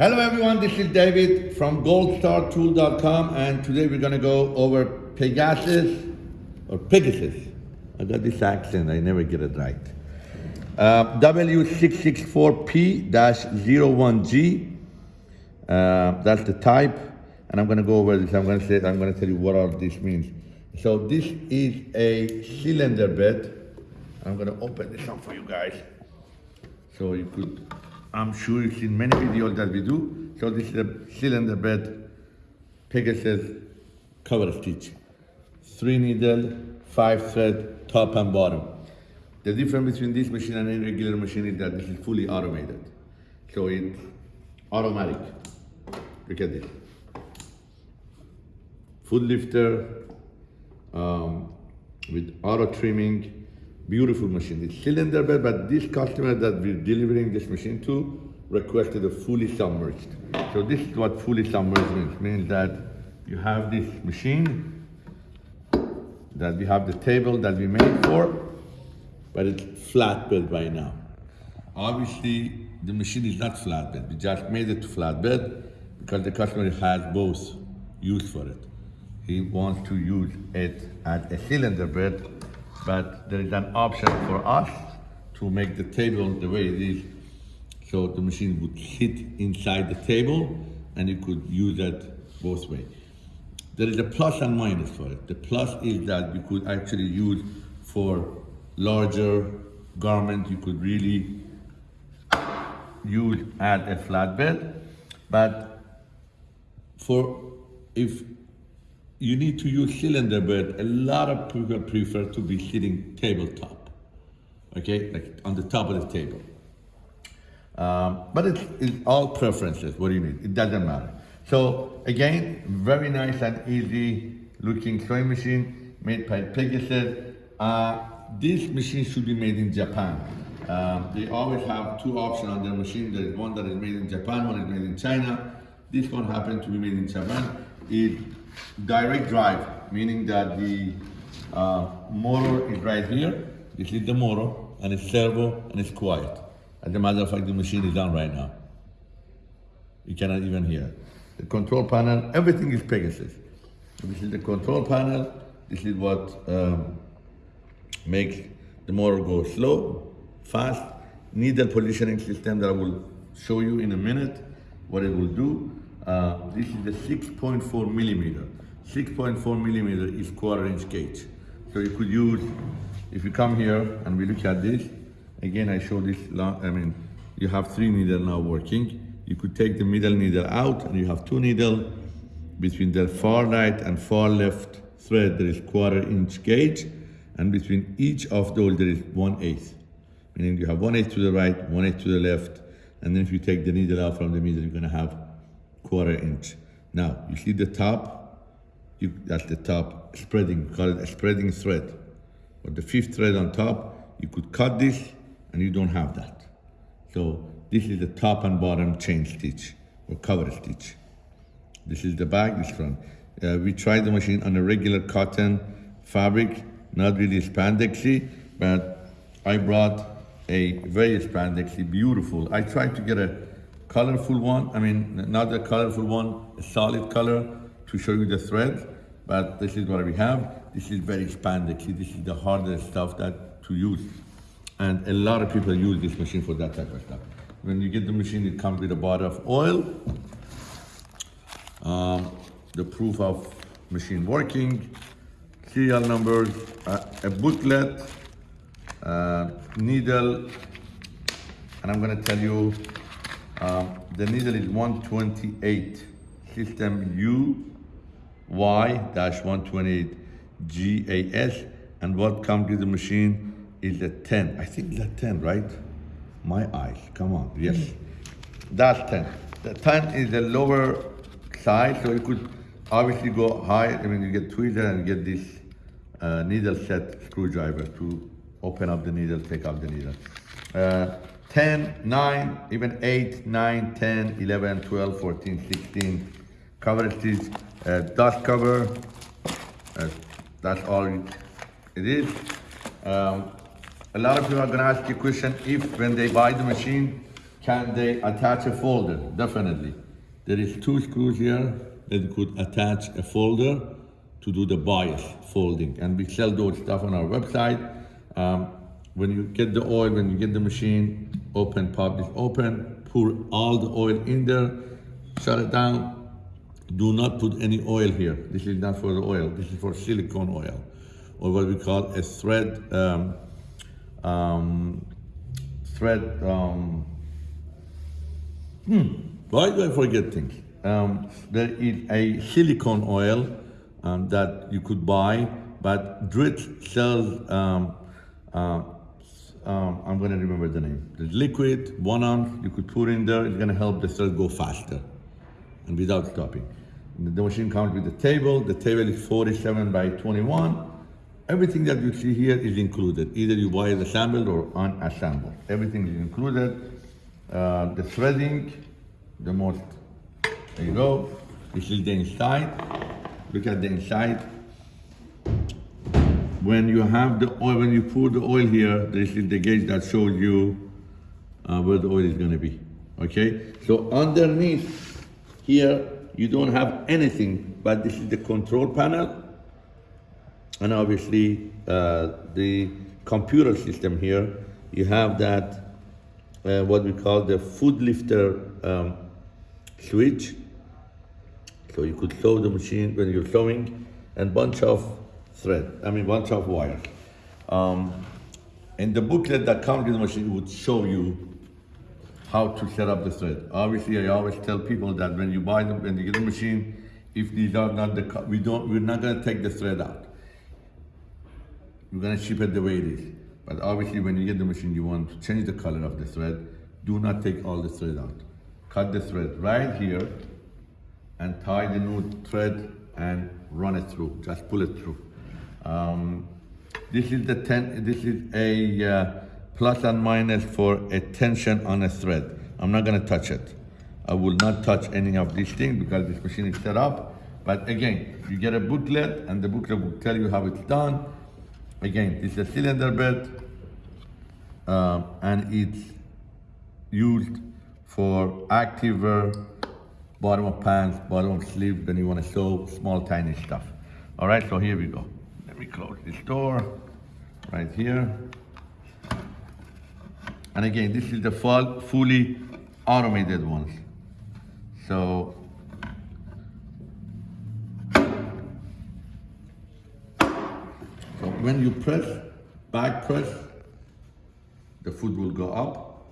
Hello everyone, this is David from goldstartool.com and today we're gonna go over Pegasus, or Pegasus. I got this accent, I never get it right. Uh, W664P-01G, uh, that's the type. And I'm gonna go over this, I'm gonna say, I'm gonna tell you what all this means. So this is a cylinder bed. I'm gonna open this up for you guys. So you could, I'm sure you've seen many videos that we do. So this is a cylinder bed Pegasus cover stitch. Three needle, five thread, top and bottom. The difference between this machine and any regular machine is that this is fully automated. So it's automatic. Look at this. Foot lifter um, with auto trimming, Beautiful machine. It's cylinder bed, but this customer that we're delivering this machine to requested a fully submerged. So this is what fully submerged means. Means that you have this machine, that we have the table that we made for, but it's flatbed by now. Obviously, the machine is not flatbed. We just made it to flatbed because the customer has both use for it. He wants to use it as a cylinder bed but there is an option for us to make the table the way it is. So the machine would sit inside the table and you could use it both ways. There is a plus and minus for it. The plus is that you could actually use for larger garment, you could really use as a flatbed. But for if you need to use cylinder but A lot of people prefer to be sitting tabletop, okay, like on the top of the table. Um, but it's, it's, all preferences, what do you mean It doesn't matter. So again, very nice and easy looking sewing machine made by Pegasus. Uh, this machine should be made in Japan. Um, they always have two options on their machine. There is one that is made in Japan, one is made in China. This one happened to be made in Japan. It direct drive, meaning that the uh, motor is right here. This is the motor, and it's servo, and it's quiet. As a matter of fact, the machine is on right now. You cannot even hear. The control panel, everything is Pegasus. This is the control panel. This is what um, makes the motor go slow, fast. Needle positioning system that I will show you in a minute what it will do. Uh, this is the 6.4 millimeter. 6.4 millimeter is quarter inch gauge. So you could use, if you come here and we look at this, again I show this, I mean, you have three needle now working. You could take the middle needle out and you have two needle. Between the far right and far left thread there is quarter inch gauge and between each of those there is one eighth. Meaning you have one eighth to the right, one eighth to the left, and then if you take the needle out from the middle, you're gonna have quarter inch. Now, you see the top, you, that's the top spreading, we call it a spreading thread. But the fifth thread on top, you could cut this and you don't have that. So this is the top and bottom chain stitch or cover stitch. This is the back, this front. Uh, we tried the machine on a regular cotton fabric, not really spandexy, but I brought a very spandexy, beautiful. I tried to get a colorful one, I mean, not a colorful one, a solid color to show you the thread, but this is what we have. This is very spandexy. This is the hardest stuff that to use. And a lot of people use this machine for that type of stuff. When you get the machine, it comes with a bottle of oil, um, the proof of machine working, serial numbers, uh, a booklet, uh, needle, and I'm gonna tell you um, the needle is 128 system U Y-128 GAS and what comes with the machine is a 10. I think it's a 10, right? My eyes, come on, yes. Mm -hmm. That's 10. The 10 is the lower side, so you could obviously go high. I mean, you get tweezer and get this uh, needle set screwdriver to open up the needle, take out the needle. Uh, 10, 9, even 8, 9, 10, 11, 12, 14, 16. Cover stitch, uh, dust cover. Uh, that's all it is. Um, a lot of people are gonna ask a question if when they buy the machine, can they attach a folder? Definitely. There is two screws here that could attach a folder to do the bias folding. And we sell those stuff on our website. Um, when you get the oil, when you get the machine, open, pop this open, pour all the oil in there, shut it down. Do not put any oil here. This is not for the oil. This is for silicone oil, or what we call a thread, um, um, thread, um, hmm, why do I forget things? Um, there is a silicone oil um, that you could buy, but Dritz sells, um, uh, um, I'm gonna remember the name. The liquid, one ounce, you could put in there, it's gonna help the thread go faster and without stopping. The machine comes with the table, the table is 47 by 21. Everything that you see here is included. Either you buy it assembled or unassembled. Everything is included. Uh, the threading, the most, there you go. This is the inside. Look at the inside. When you have the oil, when you pour the oil here, this is the gauge that shows you uh, where the oil is gonna be, okay? So underneath here, you don't have anything, but this is the control panel. And obviously, uh, the computer system here, you have that, uh, what we call the foot lifter um, switch. So you could sew the machine when you're sewing and bunch of thread, I mean bunch of wires. Um, in the booklet that comes with the machine would show you how to set up the thread. Obviously, I always tell people that when you buy them, when you get the machine, if these are not the, we don't, we're not gonna take the thread out. We're gonna ship it the way it is. But obviously, when you get the machine, you want to change the color of the thread. Do not take all the thread out. Cut the thread right here and tie the new thread and run it through. Just pull it through. Um, this is the ten. This is a uh, plus and minus for a tension on a thread. I'm not gonna touch it. I will not touch any of these things because this machine is set up. But again, you get a booklet and the booklet will tell you how it's done. Again, it's a cylinder bed um, and it's used for active wear, bottom of pants, bottom of sleeve when you want to sew small tiny stuff. All right, so here we go. Me close this door right here. And again, this is the full, fully automated ones. So, so when you press, back press, the foot will go up.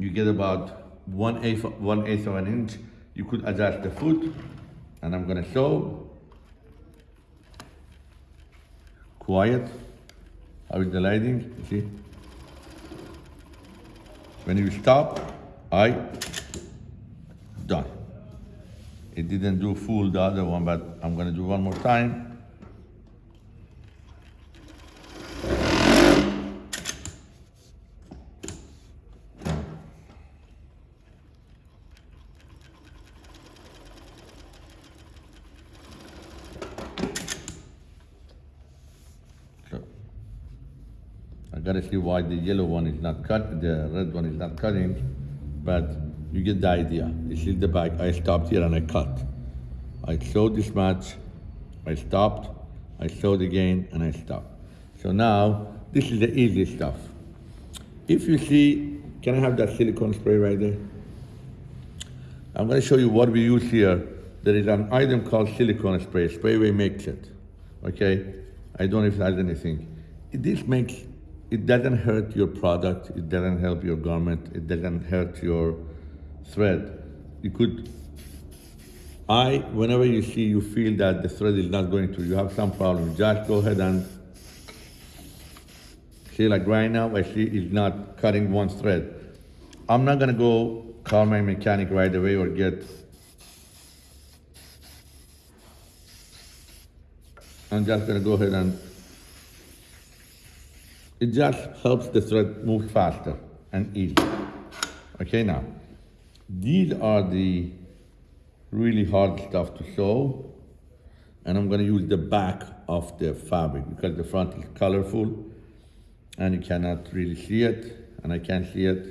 You get about one eighth, one eighth of an inch. You could adjust the foot, and I'm gonna show. Quiet. Is the lighting? You see? When you stop, I done. It didn't do full the other one, but I'm gonna do one more time. Gotta see why the yellow one is not cut, the red one is not cutting, but you get the idea. This is the back. I stopped here and I cut. I sewed this match, I stopped, I sewed again, and I stopped. So now, this is the easy stuff. If you see, can I have that silicone spray right there? I'm gonna show you what we use here. There is an item called silicone spray. Sprayway makes it, okay? I don't know if it has anything. This makes, it doesn't hurt your product, it doesn't help your garment, it doesn't hurt your thread. You could, I, whenever you see, you feel that the thread is not going through, you have some problem, just go ahead and, see like right now, I see it's not cutting one thread. I'm not gonna go call my mechanic right away or get I'm just gonna go ahead and it just helps the thread move faster and easier. Okay, now these are the really hard stuff to sew, and I'm gonna use the back of the fabric because the front is colorful and you cannot really see it. and I can't see it.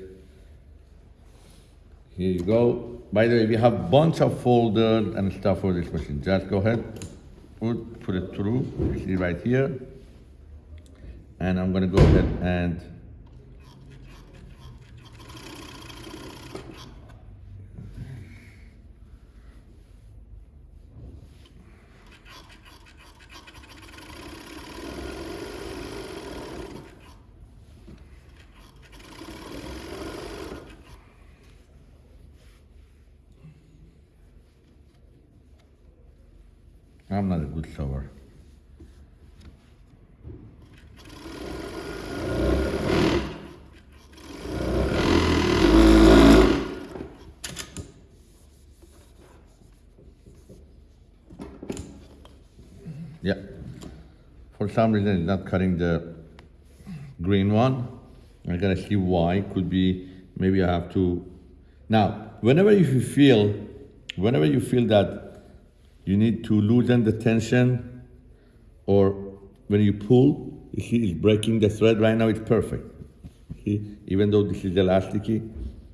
Here you go. By the way, we have bunch of folders and stuff for this machine. Just go ahead, put, put it through. You see right here. And I'm gonna go ahead and I'm not a good sewer. Yeah. For some reason, it's not cutting the green one. I gotta see why. Could be maybe I have to. Now, whenever you feel, whenever you feel that you need to loosen the tension, or when you pull, you see it's breaking the thread. Right now, it's perfect. See, even though this is elasticy,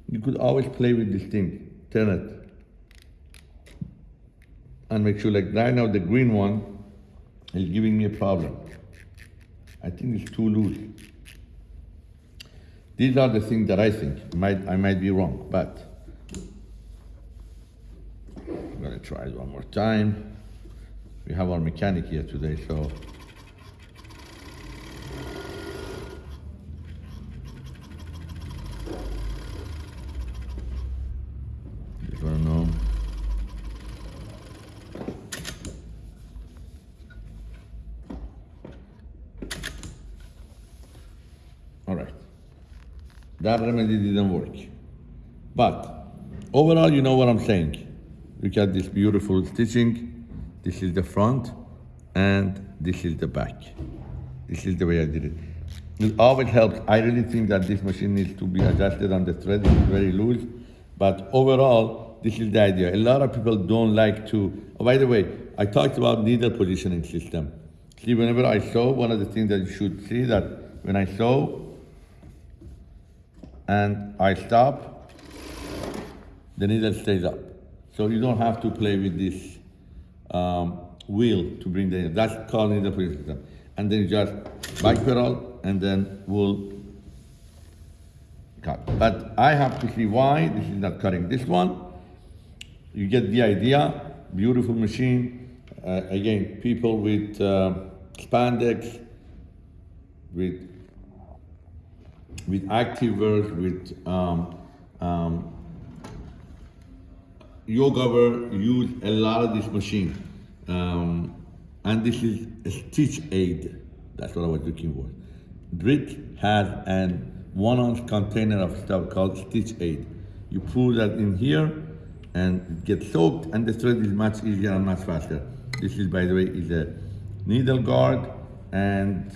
you could always play with this thing. Turn it, and make sure. Like right now, the green one is giving me a problem. I think it's too loose. These are the things that I think. Might, I might be wrong, but I'm gonna try it one more time. We have our mechanic here today, so. Just wanna know. All right. That remedy didn't work. But overall, you know what I'm saying. Look at this beautiful stitching. This is the front and this is the back. This is the way I did it. It always helps. I really think that this machine needs to be adjusted on the thread. It's very loose. But overall, this is the idea. A lot of people don't like to, oh, by the way, I talked about needle positioning system. See, whenever I sew, one of the things that you should see that when I sew, and I stop, the needle stays up. So you don't have to play with this um, wheel to bring the, that's called needle position system. And then you just back pedal and then we'll cut. But I have to see why this is not cutting. This one, you get the idea, beautiful machine. Uh, again, people with uh, spandex, with with activewear, with um, um, yoga use a lot of this machine. Um, and this is a stitch aid. That's what I was looking for. Dritz has an one ounce container of stuff called stitch aid. You pull that in here and it gets soaked and the thread is much easier and much faster. This is, by the way, is a needle guard and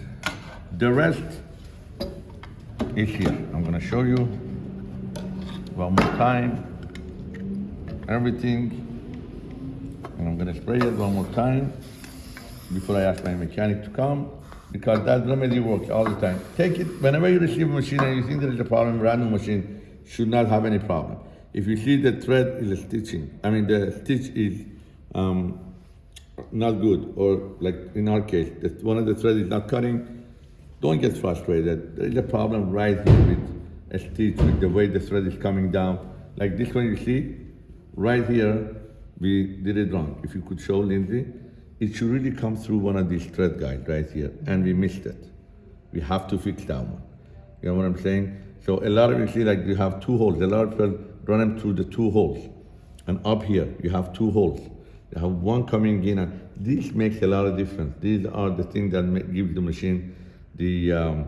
the rest is here. I'm gonna show you one more time. Everything. And I'm gonna spray it one more time before I ask my mechanic to come because that remedy works all the time. Take it whenever you receive a machine and you think there is a problem, random machine should not have any problem. If you see the thread is stitching, I mean the stitch is um, not good, or like in our case, that one of the threads is not cutting, don't get frustrated. There is a problem right here with a stitch, with the way the thread is coming down. Like this one you see, right here, we did it wrong. If you could show Lindsay, it should really come through one of these thread guides right here, and we missed it. We have to fix that one. You know what I'm saying? So a lot of you see like you have two holes. A lot of people run them through the two holes. And up here, you have two holes. You have one coming in, and this makes a lot of difference. These are the things that make, give the machine the um,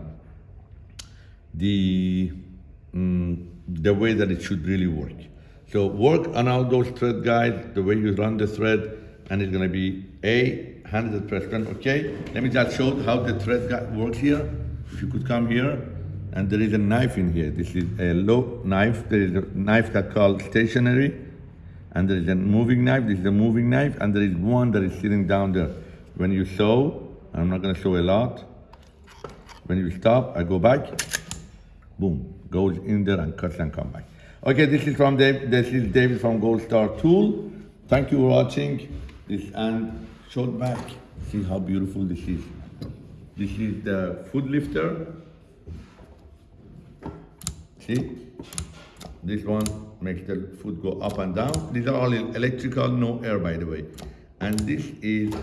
the mm, the way that it should really work. So work on all those thread guides, the way you run the thread, and it's gonna be a 100%, okay? Let me just show how the thread guide works here. If you could come here, and there is a knife in here. This is a low knife. There is a knife that called stationary, and there is a moving knife. This is a moving knife, and there is one that is sitting down there. When you sew, I'm not gonna show a lot. When you stop, I go back, boom, goes in there and cuts and come back. Okay, this is from Dave. This is David from Gold Star Tool. Thank you for watching this and short back. See how beautiful this is. This is the foot lifter. See, this one makes the foot go up and down. These are all electrical, no air, by the way. And this is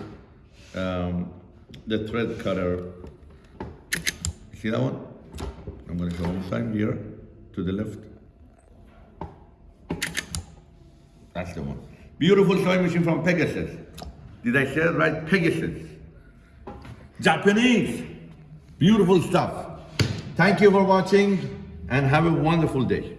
um, the thread cutter. See that one? I'm going to go inside here to the left. That's the one. Beautiful sewing machine from Pegasus. Did I say it right? Pegasus. Japanese. Beautiful stuff. Thank you for watching and have a wonderful day.